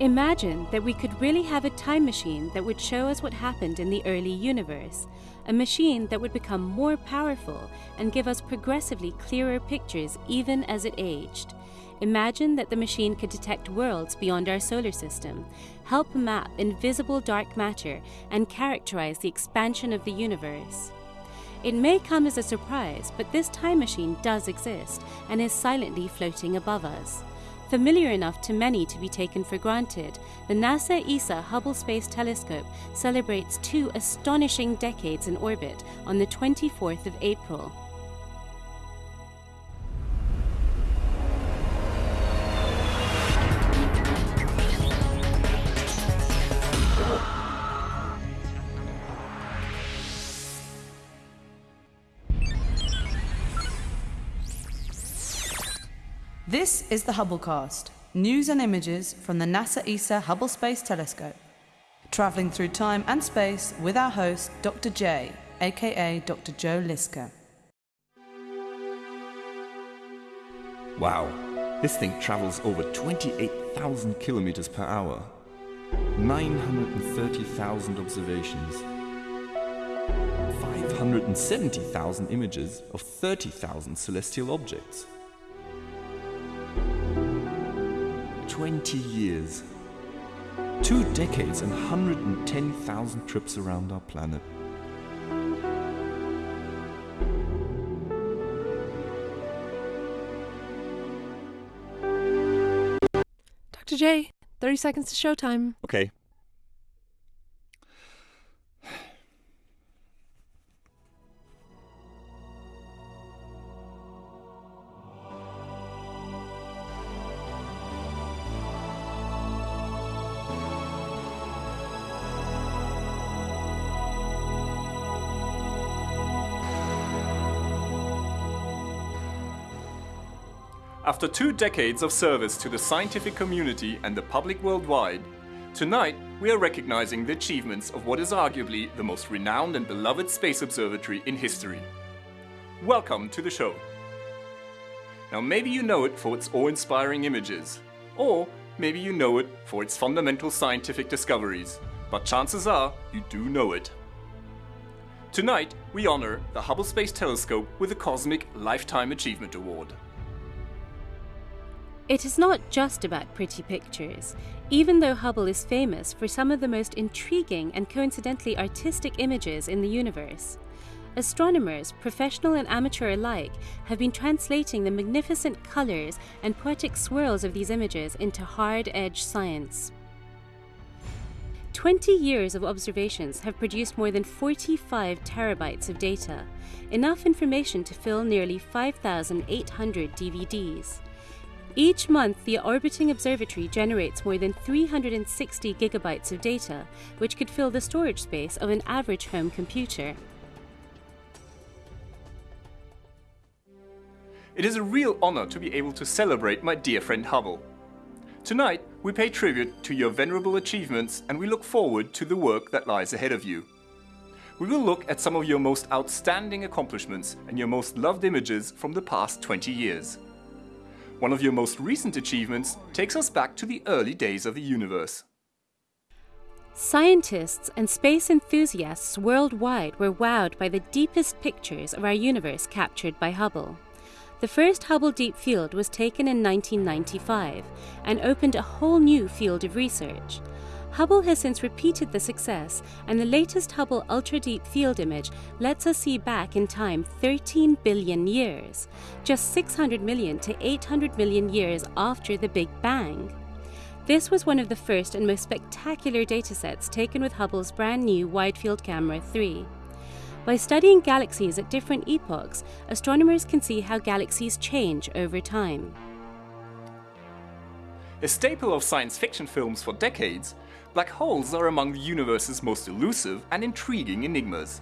Imagine that we could really have a time machine that would show us what happened in the early universe, a machine that would become more powerful and give us progressively clearer pictures even as it aged. Imagine that the machine could detect worlds beyond our solar system, help map invisible dark matter, and characterize the expansion of the universe. It may come as a surprise, but this time machine does exist and is silently floating above us. Familiar enough to many to be taken for granted, the NASA ESA Hubble Space Telescope celebrates two astonishing decades in orbit on the 24th of April. This is the Hubblecast, news and images from the NASA ESA Hubble Space Telescope. Travelling through time and space with our host, Dr. J, aka Dr. Joe Liske. Wow, this thing travels over 28,000 kilometers per hour, 930,000 observations, 570,000 images of 30,000 celestial objects. 20 years. Two decades and 110,000 trips around our planet. Dr. J, 30 seconds to showtime. Okay. After two decades of service to the scientific community and the public worldwide, tonight we are recognizing the achievements of what is arguably the most renowned and beloved space observatory in history. Welcome to the show. Now maybe you know it for its awe-inspiring images, or maybe you know it for its fundamental scientific discoveries, but chances are you do know it. Tonight, we honor the Hubble Space Telescope with the Cosmic Lifetime Achievement Award. It is not just about pretty pictures, even though Hubble is famous for some of the most intriguing and coincidentally artistic images in the universe. Astronomers, professional and amateur alike, have been translating the magnificent colours and poetic swirls of these images into hard edge science. 20 years of observations have produced more than 45 terabytes of data, enough information to fill nearly 5,800 DVDs. Each month, the orbiting observatory generates more than 360 gigabytes of data, which could fill the storage space of an average home computer. It is a real honor to be able to celebrate my dear friend Hubble. Tonight, we pay tribute to your venerable achievements and we look forward to the work that lies ahead of you. We will look at some of your most outstanding accomplishments and your most loved images from the past 20 years. One of your most recent achievements takes us back to the early days of the universe. Scientists and space enthusiasts worldwide were wowed by the deepest pictures of our universe captured by Hubble. The first Hubble Deep Field was taken in 1995 and opened a whole new field of research. Hubble has since repeated the success, and the latest Hubble Ultra Deep Field image lets us see back in time 13 billion years, just 600 million to 800 million years after the Big Bang. This was one of the first and most spectacular datasets taken with Hubble's brand new Wide Field Camera 3. By studying galaxies at different epochs, astronomers can see how galaxies change over time. A staple of science fiction films for decades, black holes are among the universe's most elusive and intriguing enigmas.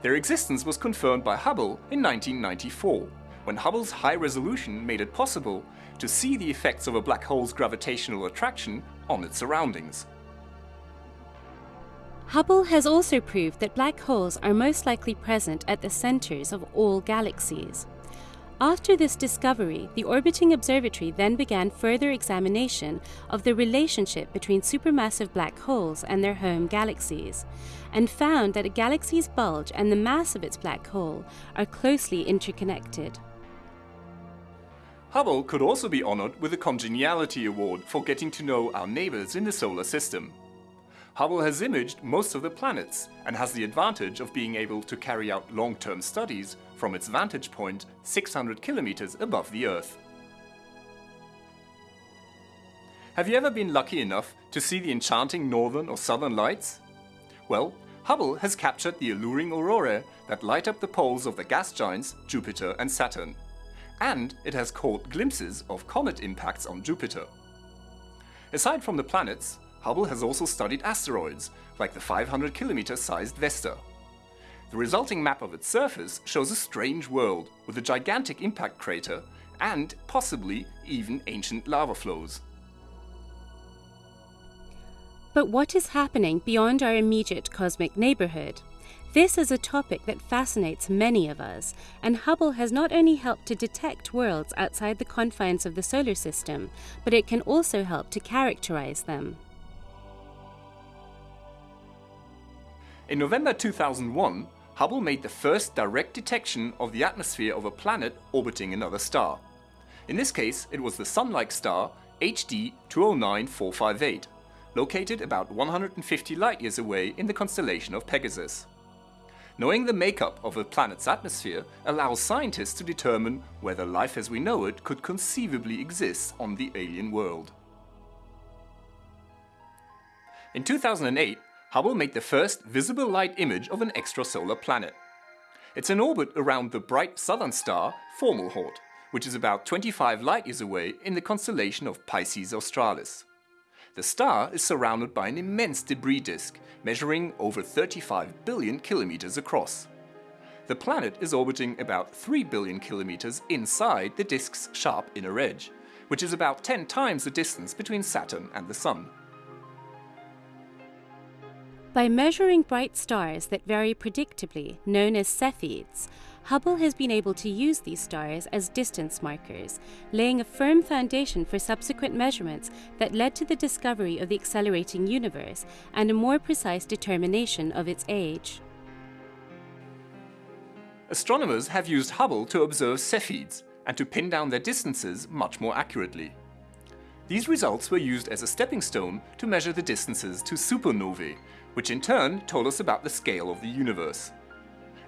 Their existence was confirmed by Hubble in 1994, when Hubble's high resolution made it possible to see the effects of a black hole's gravitational attraction on its surroundings. Hubble has also proved that black holes are most likely present at the centers of all galaxies. After this discovery, the orbiting observatory then began further examination of the relationship between supermassive black holes and their home galaxies, and found that a galaxy's bulge and the mass of its black hole are closely interconnected. Hubble could also be honored with a Congeniality Award for getting to know our neighbors in the solar system. Hubble has imaged most of the planets and has the advantage of being able to carry out long-term studies from its vantage point 600 kilometers above the Earth. Have you ever been lucky enough to see the enchanting northern or southern lights? Well, Hubble has captured the alluring aurorae that light up the poles of the gas giants Jupiter and Saturn. And it has caught glimpses of comet impacts on Jupiter. Aside from the planets, Hubble has also studied asteroids, like the 500 kilometer sized Vesta. The resulting map of its surface shows a strange world with a gigantic impact crater and possibly even ancient lava flows. But what is happening beyond our immediate cosmic neighborhood? This is a topic that fascinates many of us, and Hubble has not only helped to detect worlds outside the confines of the solar system, but it can also help to characterize them. In November 2001, Hubble made the first direct detection of the atmosphere of a planet orbiting another star. In this case, it was the Sun-like star HD 209458, located about 150 light-years away in the constellation of Pegasus. Knowing the makeup of a planet's atmosphere allows scientists to determine whether life as we know it could conceivably exist on the alien world. In 2008, Hubble made the first visible light image of an extrasolar planet. It's in orbit around the bright southern star Fomalhaut, which is about 25 light-years away in the constellation of Pisces Australis. The star is surrounded by an immense debris disk, measuring over 35 billion kilometers across. The planet is orbiting about 3 billion kilometers inside the disk's sharp inner edge, which is about 10 times the distance between Saturn and the Sun. By measuring bright stars that vary predictably, known as Cepheids, Hubble has been able to use these stars as distance markers, laying a firm foundation for subsequent measurements that led to the discovery of the accelerating universe and a more precise determination of its age. Astronomers have used Hubble to observe Cepheids and to pin down their distances much more accurately. These results were used as a stepping stone to measure the distances to supernovae, which in turn told us about the scale of the universe.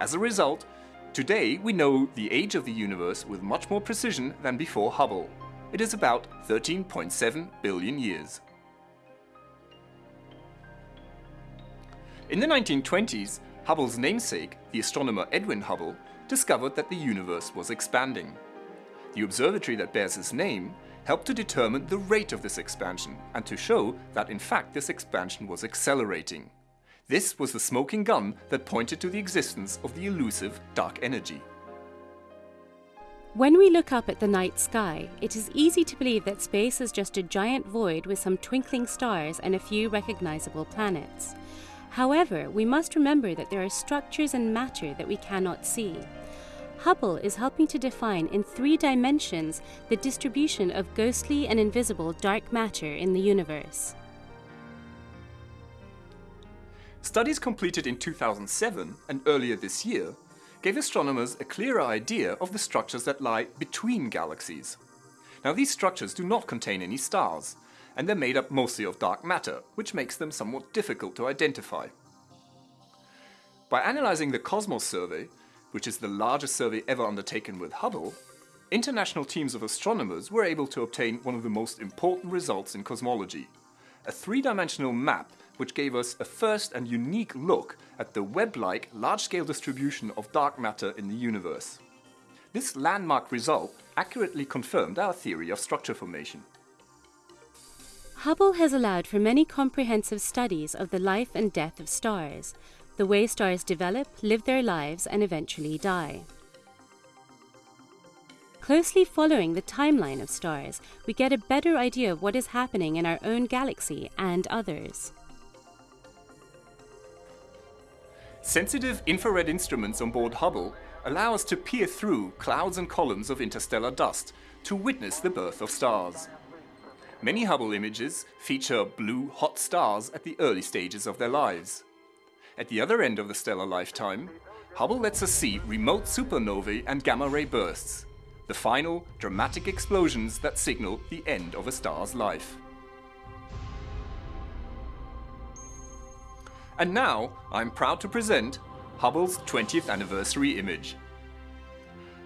As a result, today we know the age of the universe with much more precision than before Hubble. It is about 13.7 billion years. In the 1920s, Hubble's namesake, the astronomer Edwin Hubble, discovered that the universe was expanding. The observatory that bears his name helped to determine the rate of this expansion and to show that in fact this expansion was accelerating. This was the smoking gun that pointed to the existence of the elusive dark energy. When we look up at the night sky, it is easy to believe that space is just a giant void with some twinkling stars and a few recognizable planets. However, we must remember that there are structures and matter that we cannot see. Hubble is helping to define in three dimensions the distribution of ghostly and invisible dark matter in the universe. Studies completed in 2007 and earlier this year gave astronomers a clearer idea of the structures that lie between galaxies. Now these structures do not contain any stars, and they're made up mostly of dark matter, which makes them somewhat difficult to identify. By analyzing the Cosmos survey, which is the largest survey ever undertaken with Hubble, international teams of astronomers were able to obtain one of the most important results in cosmology, a three-dimensional map which gave us a first and unique look at the web-like large-scale distribution of dark matter in the universe. This landmark result accurately confirmed our theory of structure formation. Hubble has allowed for many comprehensive studies of the life and death of stars, the way stars develop, live their lives, and eventually die. Closely following the timeline of stars, we get a better idea of what is happening in our own galaxy and others. Sensitive infrared instruments on board Hubble allow us to peer through clouds and columns of interstellar dust to witness the birth of stars. Many Hubble images feature blue, hot stars at the early stages of their lives. At the other end of the stellar lifetime, Hubble lets us see remote supernovae and gamma-ray bursts, the final, dramatic explosions that signal the end of a star's life. And now, I'm proud to present Hubble's 20th anniversary image.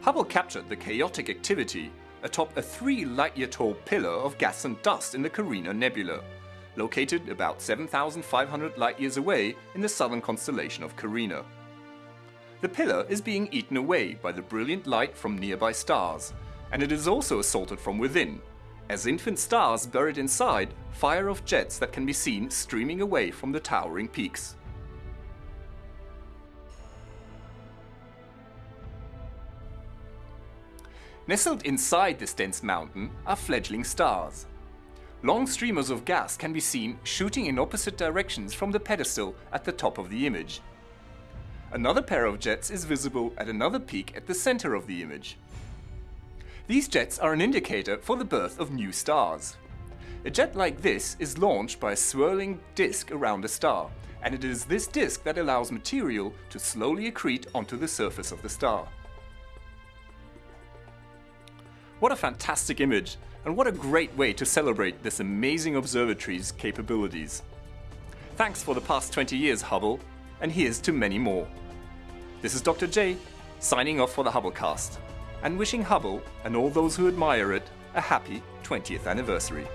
Hubble captured the chaotic activity atop a three light-year tall pillar of gas and dust in the Carina Nebula, located about 7,500 light-years away in the southern constellation of Carina. The pillar is being eaten away by the brilliant light from nearby stars, and it is also assaulted from within, as infant stars buried inside fire off jets that can be seen streaming away from the towering peaks. Nestled inside this dense mountain are fledgling stars. Long streamers of gas can be seen shooting in opposite directions from the pedestal at the top of the image, Another pair of jets is visible at another peak at the center of the image. These jets are an indicator for the birth of new stars. A jet like this is launched by a swirling disk around a star, and it is this disk that allows material to slowly accrete onto the surface of the star. What a fantastic image, and what a great way to celebrate this amazing observatory's capabilities. Thanks for the past 20 years, Hubble, and here's to many more. This is Dr. J, signing off for the Hubblecast, and wishing Hubble and all those who admire it a happy 20th anniversary.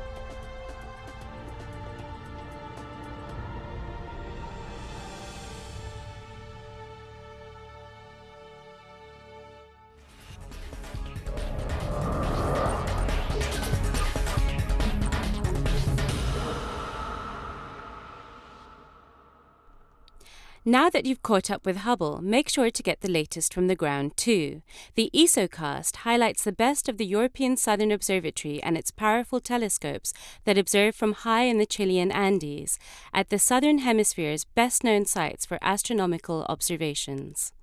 Now that you've caught up with Hubble, make sure to get the latest from the ground too. The ESOcast highlights the best of the European Southern Observatory and its powerful telescopes that observe from high in the Chilean Andes, at the Southern Hemisphere's best known sites for astronomical observations.